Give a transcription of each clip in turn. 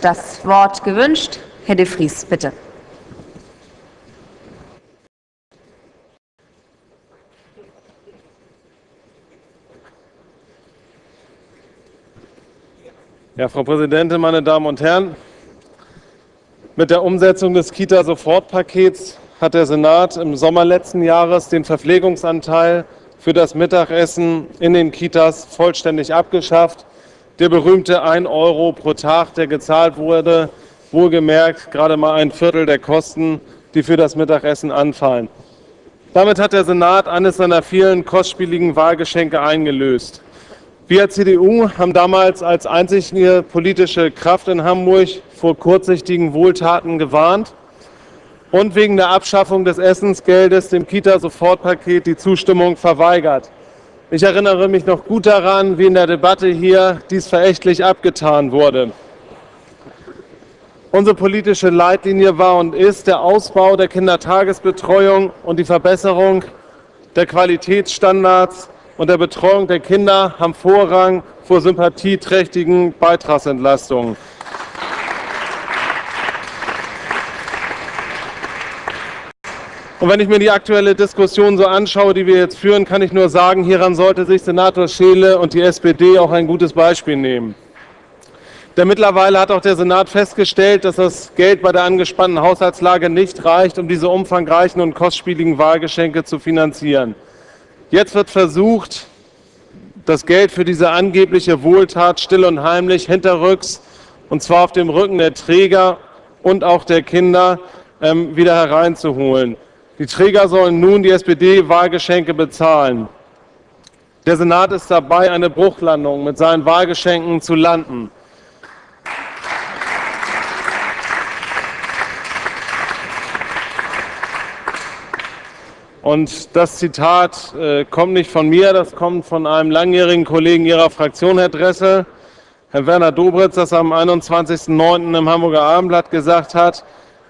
das Wort gewünscht. Herr de Vries, bitte. Ja, Frau Präsidentin, meine Damen und Herren! Mit der Umsetzung des Kita-Sofortpakets hat der Senat im Sommer letzten Jahres den Verpflegungsanteil für das Mittagessen in den Kitas vollständig abgeschafft. Der berühmte 1 Euro pro Tag, der gezahlt wurde, wohlgemerkt gerade mal ein Viertel der Kosten, die für das Mittagessen anfallen. Damit hat der Senat eines seiner vielen kostspieligen Wahlgeschenke eingelöst. Wir CDU haben damals als einzige politische Kraft in Hamburg vor kurzsichtigen Wohltaten gewarnt und wegen der Abschaffung des Essensgeldes dem Kita-Sofortpaket die Zustimmung verweigert. Ich erinnere mich noch gut daran, wie in der Debatte hier dies verächtlich abgetan wurde. Unsere politische Leitlinie war und ist der Ausbau der Kindertagesbetreuung und die Verbesserung der Qualitätsstandards und der Betreuung der Kinder haben Vorrang vor sympathieträchtigen Beitragsentlastungen. Und wenn ich mir die aktuelle Diskussion so anschaue, die wir jetzt führen, kann ich nur sagen, hieran sollte sich Senator Scheele und die SPD auch ein gutes Beispiel nehmen. Denn mittlerweile hat auch der Senat festgestellt, dass das Geld bei der angespannten Haushaltslage nicht reicht, um diese umfangreichen und kostspieligen Wahlgeschenke zu finanzieren. Jetzt wird versucht, das Geld für diese angebliche Wohltat still und heimlich hinterrücks, und zwar auf dem Rücken der Träger und auch der Kinder, ähm, wieder hereinzuholen. Die Träger sollen nun die SPD-Wahlgeschenke bezahlen. Der Senat ist dabei, eine Bruchlandung mit seinen Wahlgeschenken zu landen. Und das Zitat äh, kommt nicht von mir, das kommt von einem langjährigen Kollegen Ihrer Fraktion, Herr Dressel, Herr Werner Dobritz, das am 21.09. im Hamburger Abendblatt gesagt hat.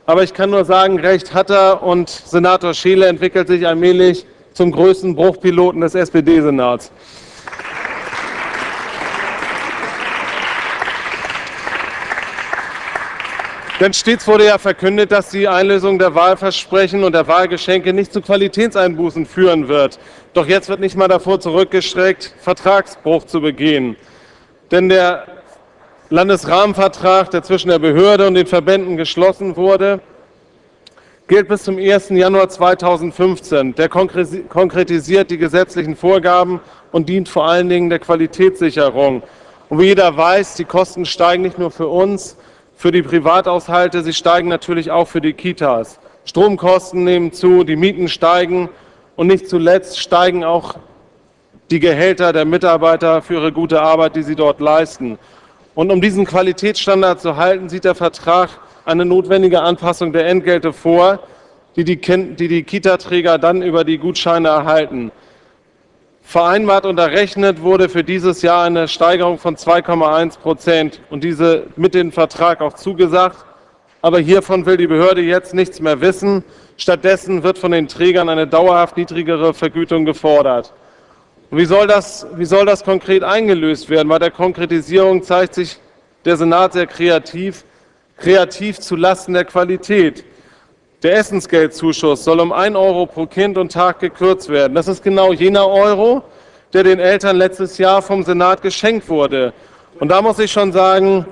Aber ich kann nur sagen, recht hat er und Senator Scheele entwickelt sich allmählich zum größten Bruchpiloten des SPD-Senats. Denn stets wurde ja verkündet, dass die Einlösung der Wahlversprechen und der Wahlgeschenke nicht zu Qualitätseinbußen führen wird. Doch jetzt wird nicht mal davor zurückgestreckt, Vertragsbruch zu begehen. Denn der Landesrahmenvertrag, der zwischen der Behörde und den Verbänden geschlossen wurde, gilt bis zum 1. Januar 2015. Der konkretisiert die gesetzlichen Vorgaben und dient vor allen Dingen der Qualitätssicherung. Und wie jeder weiß, die Kosten steigen nicht nur für uns, für die Privathaushalte, sie steigen natürlich auch für die Kitas. Stromkosten nehmen zu, die Mieten steigen und nicht zuletzt steigen auch die Gehälter der Mitarbeiter für ihre gute Arbeit, die sie dort leisten. Und um diesen Qualitätsstandard zu halten, sieht der Vertrag eine notwendige Anpassung der Entgelte vor, die die, die, die Kita-Träger dann über die Gutscheine erhalten. Vereinbart und errechnet wurde für dieses Jahr eine Steigerung von 2,1 Prozent und diese mit dem Vertrag auch zugesagt. Aber hiervon will die Behörde jetzt nichts mehr wissen. Stattdessen wird von den Trägern eine dauerhaft niedrigere Vergütung gefordert. Und wie soll, das, wie soll das konkret eingelöst werden? Bei der Konkretisierung zeigt sich der Senat sehr kreativ, kreativ zulasten der Qualität. Der Essensgeldzuschuss soll um 1 Euro pro Kind und Tag gekürzt werden. Das ist genau jener Euro, der den Eltern letztes Jahr vom Senat geschenkt wurde. Und da muss ich schon sagen,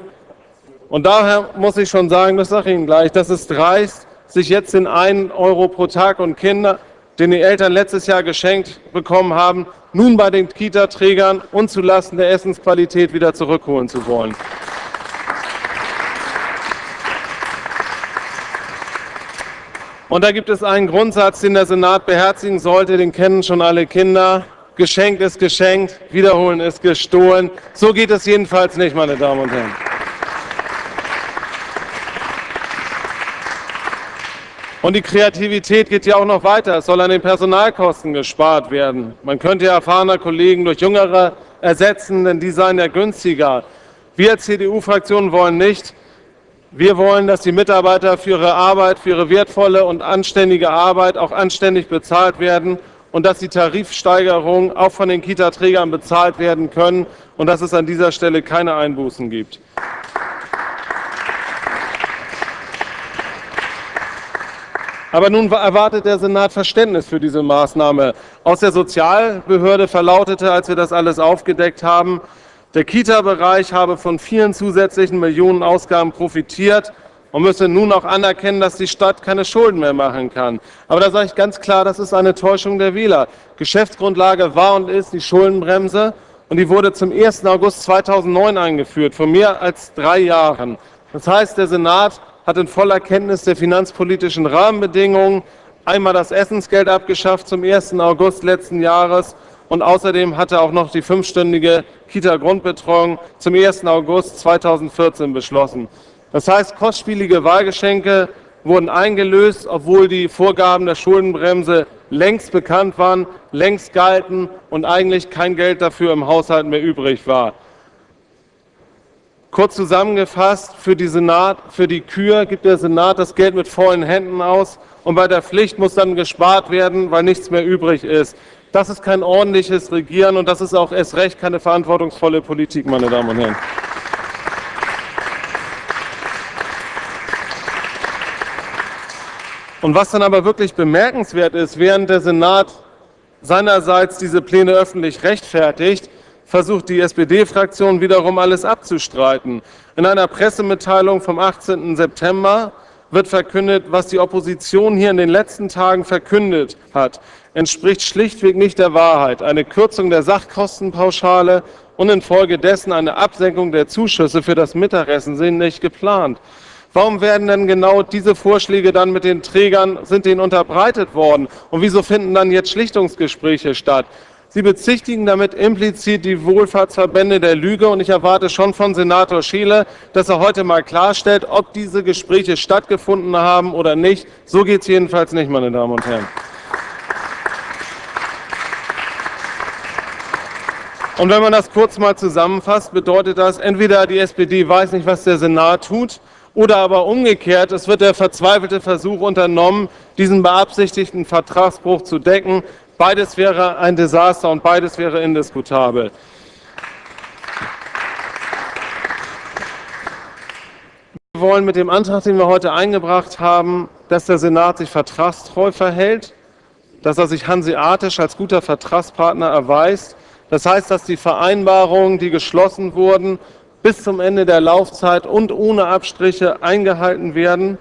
und daher muss ich schon sagen, das sage ich Ihnen gleich, das ist dreist, sich jetzt den 1 Euro pro Tag und Kinder den die Eltern letztes Jahr geschenkt bekommen haben, nun bei den Kita-Trägern und zulasten der Essensqualität wieder zurückholen zu wollen. Und da gibt es einen Grundsatz, den der Senat beherzigen sollte, den kennen schon alle Kinder. Geschenkt ist geschenkt, wiederholen ist gestohlen. So geht es jedenfalls nicht, meine Damen und Herren. Und die Kreativität geht ja auch noch weiter. Es soll an den Personalkosten gespart werden. Man könnte ja erfahrener Kollegen durch Jüngere ersetzen, denn die seien ja günstiger. Wir CDU-Fraktion wollen nicht, wir wollen, dass die Mitarbeiter für ihre Arbeit, für ihre wertvolle und anständige Arbeit auch anständig bezahlt werden und dass die Tarifsteigerungen auch von den Kita-Trägern bezahlt werden können und dass es an dieser Stelle keine Einbußen gibt. Aber nun erwartet der Senat Verständnis für diese Maßnahme. Aus der Sozialbehörde verlautete, als wir das alles aufgedeckt haben, der Kita-Bereich habe von vielen zusätzlichen Millionen Ausgaben profitiert und müsse nun auch anerkennen, dass die Stadt keine Schulden mehr machen kann. Aber da sage ich ganz klar, das ist eine Täuschung der Wähler. Geschäftsgrundlage war und ist die Schuldenbremse und die wurde zum 1. August 2009 eingeführt, vor mehr als drei Jahren. Das heißt, der Senat hat in voller Kenntnis der finanzpolitischen Rahmenbedingungen einmal das Essensgeld abgeschafft zum 1. August letzten Jahres und außerdem hat er auch noch die fünfstündige Kita-Grundbetreuung zum 1. August 2014 beschlossen. Das heißt, kostspielige Wahlgeschenke wurden eingelöst, obwohl die Vorgaben der Schuldenbremse längst bekannt waren, längst galten und eigentlich kein Geld dafür im Haushalt mehr übrig war. Kurz zusammengefasst, für die, Senat, für die Kür gibt der Senat das Geld mit vollen Händen aus und bei der Pflicht muss dann gespart werden, weil nichts mehr übrig ist. Das ist kein ordentliches Regieren und das ist auch erst recht keine verantwortungsvolle Politik, meine Damen und Herren. Und was dann aber wirklich bemerkenswert ist, während der Senat seinerseits diese Pläne öffentlich rechtfertigt, versucht die SPD-Fraktion wiederum alles abzustreiten. In einer Pressemitteilung vom 18. September wird verkündet, was die Opposition hier in den letzten Tagen verkündet hat, entspricht schlichtweg nicht der Wahrheit. Eine Kürzung der Sachkostenpauschale und infolgedessen eine Absenkung der Zuschüsse für das Mittagessen sind nicht geplant. Warum werden denn genau diese Vorschläge dann mit den Trägern, sind denen unterbreitet worden? Und wieso finden dann jetzt Schlichtungsgespräche statt? Sie bezichtigen damit implizit die Wohlfahrtsverbände der Lüge und ich erwarte schon von Senator Schiele, dass er heute mal klarstellt, ob diese Gespräche stattgefunden haben oder nicht. So geht es jedenfalls nicht, meine Damen und Herren. Und wenn man das kurz mal zusammenfasst, bedeutet das, entweder die SPD weiß nicht, was der Senat tut, oder aber umgekehrt, es wird der verzweifelte Versuch unternommen, diesen beabsichtigten Vertragsbruch zu decken. Beides wäre ein Desaster und beides wäre indiskutabel. Wir wollen mit dem Antrag, den wir heute eingebracht haben, dass der Senat sich vertragstreu verhält, dass er sich hanseatisch als guter Vertragspartner erweist. Das heißt, dass die Vereinbarungen, die geschlossen wurden, bis zum Ende der Laufzeit und ohne Abstriche eingehalten werden.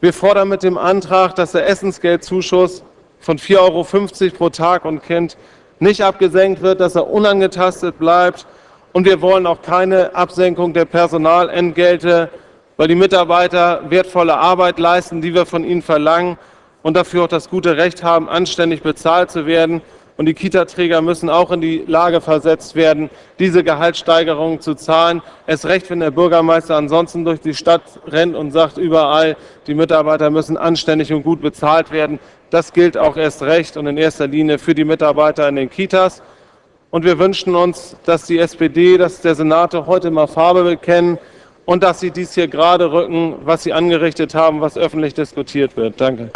Wir fordern mit dem Antrag, dass der Essensgeldzuschuss von 4,50 Euro pro Tag und Kind nicht abgesenkt wird, dass er unangetastet bleibt. Und wir wollen auch keine Absenkung der Personalentgelte, weil die Mitarbeiter wertvolle Arbeit leisten, die wir von ihnen verlangen und dafür auch das gute Recht haben, anständig bezahlt zu werden. Und die Kita-Träger müssen auch in die Lage versetzt werden, diese Gehaltssteigerungen zu zahlen. Es recht, wenn der Bürgermeister ansonsten durch die Stadt rennt und sagt überall, die Mitarbeiter müssen anständig und gut bezahlt werden. Das gilt auch erst recht und in erster Linie für die Mitarbeiter in den Kitas. Und wir wünschen uns, dass die SPD, dass der Senator heute mal Farbe bekennen und dass sie dies hier gerade rücken, was sie angerichtet haben, was öffentlich diskutiert wird. Danke.